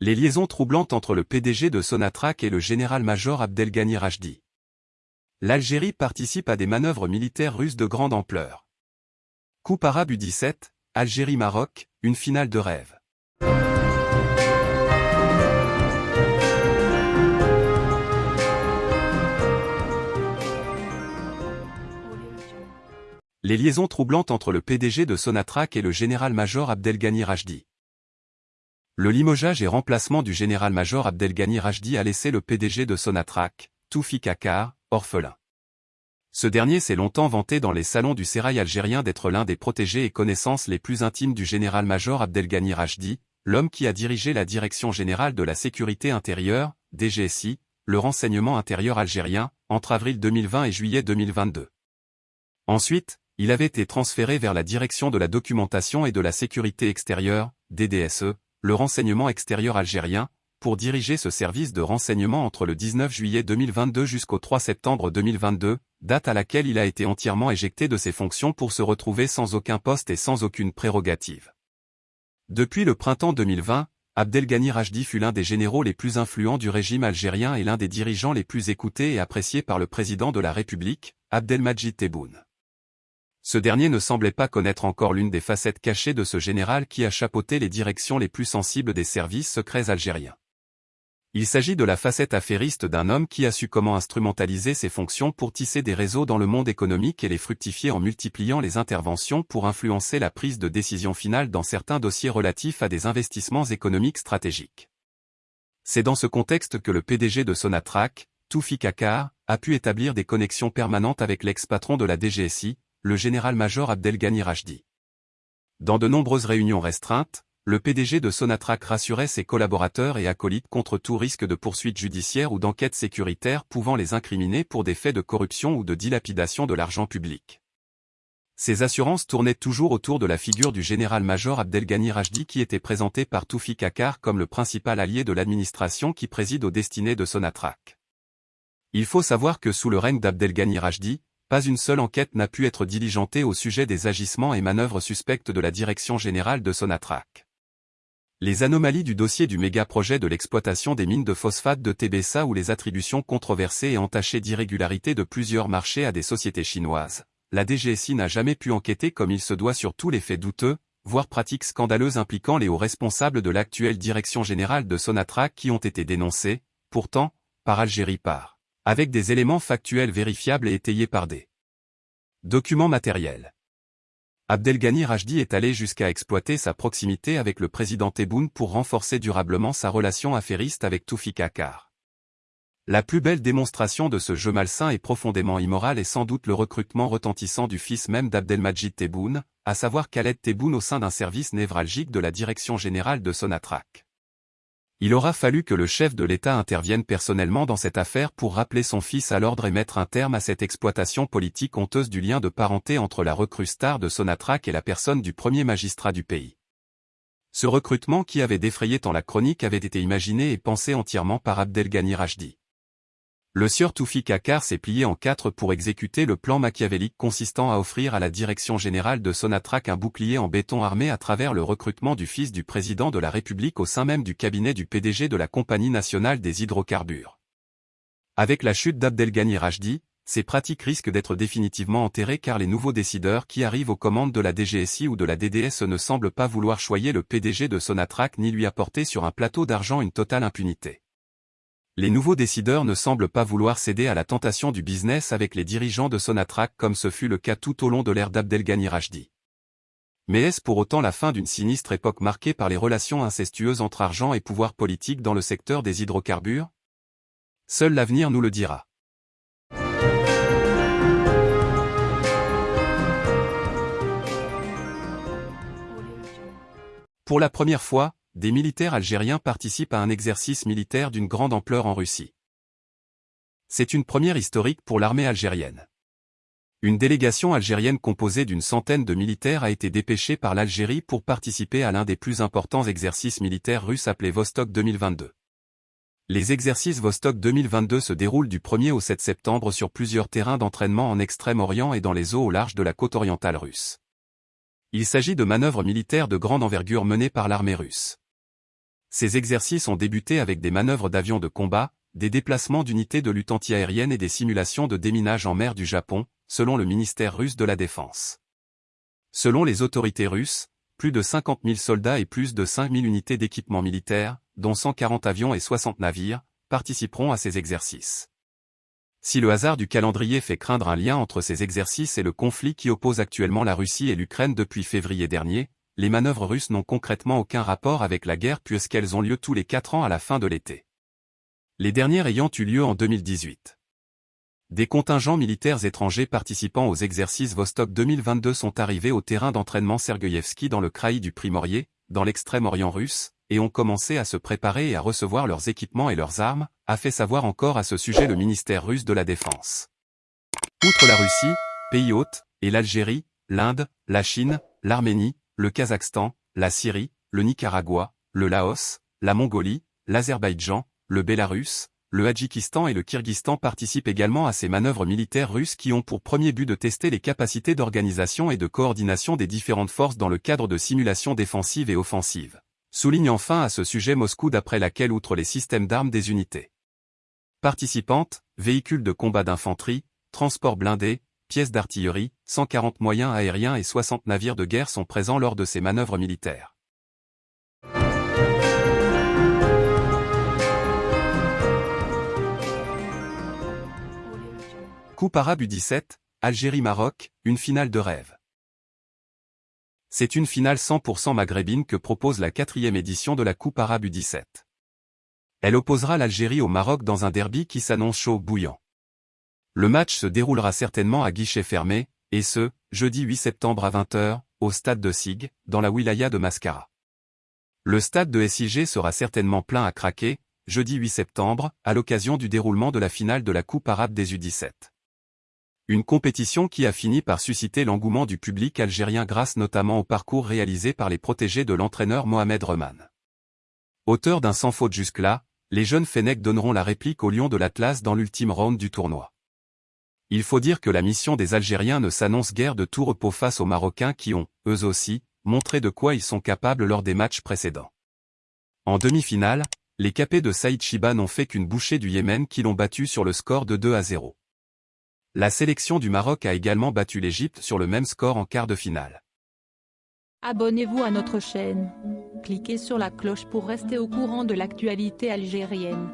Les liaisons troublantes entre le PDG de Sonatrach et le général-major Abdelghani Rajdi. L'Algérie participe à des manœuvres militaires russes de grande ampleur. Coupe arabe U-17, Algérie-Maroc, une finale de rêve. Les liaisons troublantes entre le PDG de Sonatrach et le général-major Abdelghani Rajdi. Le limogeage et remplacement du général-major Abdelghani Rajdi a laissé le PDG de Sonatrach, Toufi Kakar, orphelin. Ce dernier s'est longtemps vanté dans les salons du sérail algérien d'être l'un des protégés et connaissances les plus intimes du général-major Abdelghani Rajdi, l'homme qui a dirigé la Direction générale de la sécurité intérieure, DGSI, le renseignement intérieur algérien, entre avril 2020 et juillet 2022. Ensuite, il avait été transféré vers la Direction de la documentation et de la sécurité extérieure, DDSE, le renseignement extérieur algérien, pour diriger ce service de renseignement entre le 19 juillet 2022 jusqu'au 3 septembre 2022, date à laquelle il a été entièrement éjecté de ses fonctions pour se retrouver sans aucun poste et sans aucune prérogative. Depuis le printemps 2020, Abdelghani Rajdi fut l'un des généraux les plus influents du régime algérien et l'un des dirigeants les plus écoutés et appréciés par le président de la République, Abdelmajid Tebboune. Ce dernier ne semblait pas connaître encore l'une des facettes cachées de ce général qui a chapeauté les directions les plus sensibles des services secrets algériens. Il s'agit de la facette affairiste d'un homme qui a su comment instrumentaliser ses fonctions pour tisser des réseaux dans le monde économique et les fructifier en multipliant les interventions pour influencer la prise de décision finale dans certains dossiers relatifs à des investissements économiques stratégiques. C'est dans ce contexte que le PDG de Sonatrach, Toufi Kakar, a pu établir des connexions permanentes avec l'ex-patron de la DGSI, le général-major Abdelghani Rajdi. Dans de nombreuses réunions restreintes, le PDG de Sonatrach rassurait ses collaborateurs et acolytes contre tout risque de poursuite judiciaire ou d'enquête sécuritaire pouvant les incriminer pour des faits de corruption ou de dilapidation de l'argent public. Ces assurances tournaient toujours autour de la figure du général-major Abdelghani Rajdi qui était présenté par Toufi Kakar comme le principal allié de l'administration qui préside aux destinées de Sonatrach. Il faut savoir que sous le règne d'Abdelghani Rajdi, pas une seule enquête n'a pu être diligentée au sujet des agissements et manœuvres suspectes de la Direction générale de Sonatrach. Les anomalies du dossier du méga-projet de l'exploitation des mines de phosphate de Tébessa ou les attributions controversées et entachées d'irrégularités de plusieurs marchés à des sociétés chinoises. La DGSI n'a jamais pu enquêter comme il se doit sur tous les faits douteux, voire pratiques scandaleuses impliquant les hauts responsables de l'actuelle direction générale de Sonatrach qui ont été dénoncés, pourtant, par Algérie par avec des éléments factuels vérifiables et étayés par des documents matériels. Abdelghani Rajdi est allé jusqu'à exploiter sa proximité avec le président Tebboune pour renforcer durablement sa relation affairiste avec Toufi Kakar. La plus belle démonstration de ce jeu malsain et profondément immoral est sans doute le recrutement retentissant du fils même d'Abdelmajid Tebboune, à savoir Khaled Tebboune au sein d'un service névralgique de la Direction générale de Sonatrach. Il aura fallu que le chef de l'État intervienne personnellement dans cette affaire pour rappeler son fils à l'ordre et mettre un terme à cette exploitation politique honteuse du lien de parenté entre la recrue star de Sonatrach et la personne du premier magistrat du pays. Ce recrutement qui avait défrayé tant la chronique avait été imaginé et pensé entièrement par Abdelghani Rajdi. Le sieur Toufi Kakar s'est plié en quatre pour exécuter le plan machiavélique consistant à offrir à la direction générale de Sonatrach un bouclier en béton armé à travers le recrutement du fils du président de la République au sein même du cabinet du PDG de la Compagnie nationale des hydrocarbures. Avec la chute d'Abdelghani Rajdi, ces pratiques risquent d'être définitivement enterrées car les nouveaux décideurs qui arrivent aux commandes de la DGSI ou de la DDS ne semblent pas vouloir choyer le PDG de Sonatrach ni lui apporter sur un plateau d'argent une totale impunité les nouveaux décideurs ne semblent pas vouloir céder à la tentation du business avec les dirigeants de Sonatrach comme ce fut le cas tout au long de l'ère d'Abdelghani Rajdi. Mais est-ce pour autant la fin d'une sinistre époque marquée par les relations incestueuses entre argent et pouvoir politique dans le secteur des hydrocarbures? Seul l'avenir nous le dira. Pour la première fois, des militaires algériens participent à un exercice militaire d'une grande ampleur en Russie. C'est une première historique pour l'armée algérienne. Une délégation algérienne composée d'une centaine de militaires a été dépêchée par l'Algérie pour participer à l'un des plus importants exercices militaires russes appelés Vostok 2022. Les exercices Vostok 2022 se déroulent du 1er au 7 septembre sur plusieurs terrains d'entraînement en Extrême-Orient et dans les eaux au large de la côte orientale russe. Il s'agit de manœuvres militaires de grande envergure menées par l'armée russe. Ces exercices ont débuté avec des manœuvres d'avions de combat, des déplacements d'unités de lutte antiaérienne et des simulations de déminage en mer du Japon, selon le ministère russe de la Défense. Selon les autorités russes, plus de 50 000 soldats et plus de 5 000 unités d'équipement militaire, dont 140 avions et 60 navires, participeront à ces exercices. Si le hasard du calendrier fait craindre un lien entre ces exercices et le conflit qui oppose actuellement la Russie et l'Ukraine depuis février dernier, les manœuvres russes n'ont concrètement aucun rapport avec la guerre puisqu'elles ont lieu tous les 4 ans à la fin de l'été. Les dernières ayant eu lieu en 2018. Des contingents militaires étrangers participant aux exercices Vostok 2022 sont arrivés au terrain d'entraînement Sergeyevski dans le kraï du Primorier, dans l'extrême-orient russe, et ont commencé à se préparer et à recevoir leurs équipements et leurs armes, a fait savoir encore à ce sujet le ministère russe de la Défense. Outre la Russie, pays hôte, et l'Algérie, l'Inde, la Chine, l'Arménie, le Kazakhstan, la Syrie, le Nicaragua, le Laos, la Mongolie, l'Azerbaïdjan, le Bélarus, le Hadjikistan et le Kyrgyzstan participent également à ces manœuvres militaires russes qui ont pour premier but de tester les capacités d'organisation et de coordination des différentes forces dans le cadre de simulations défensives et offensives. Souligne enfin à ce sujet Moscou d'après laquelle outre les systèmes d'armes des unités participantes, véhicules de combat d'infanterie, transports blindés, pièces d'artillerie, 140 moyens aériens et 60 navires de guerre sont présents lors de ces manœuvres militaires. Coupe arabe U17, Algérie-Maroc, une finale de rêve. C'est une finale 100% maghrébine que propose la quatrième édition de la Coupe arabe U17. Elle opposera l'Algérie au Maroc dans un derby qui s'annonce chaud bouillant. Le match se déroulera certainement à guichet fermé, et ce, jeudi 8 septembre à 20h, au stade de Sig, dans la wilaya de Mascara. Le stade de SIG sera certainement plein à craquer, jeudi 8 septembre, à l'occasion du déroulement de la finale de la Coupe arabe des U17. Une compétition qui a fini par susciter l'engouement du public algérien grâce notamment au parcours réalisé par les protégés de l'entraîneur Mohamed Reman. Auteur d'un sans faute jusque-là, les jeunes Fennecs donneront la réplique au Lion de l'Atlas dans l'ultime round du tournoi. Il faut dire que la mission des Algériens ne s'annonce guère de tout repos face aux Marocains qui ont, eux aussi, montré de quoi ils sont capables lors des matchs précédents. En demi-finale, les capés de Saïd Chiba n'ont fait qu'une bouchée du Yémen qui l'ont battu sur le score de 2 à 0. La sélection du Maroc a également battu l'Égypte sur le même score en quart de finale. Abonnez-vous à notre chaîne. Cliquez sur la cloche pour rester au courant de l'actualité algérienne.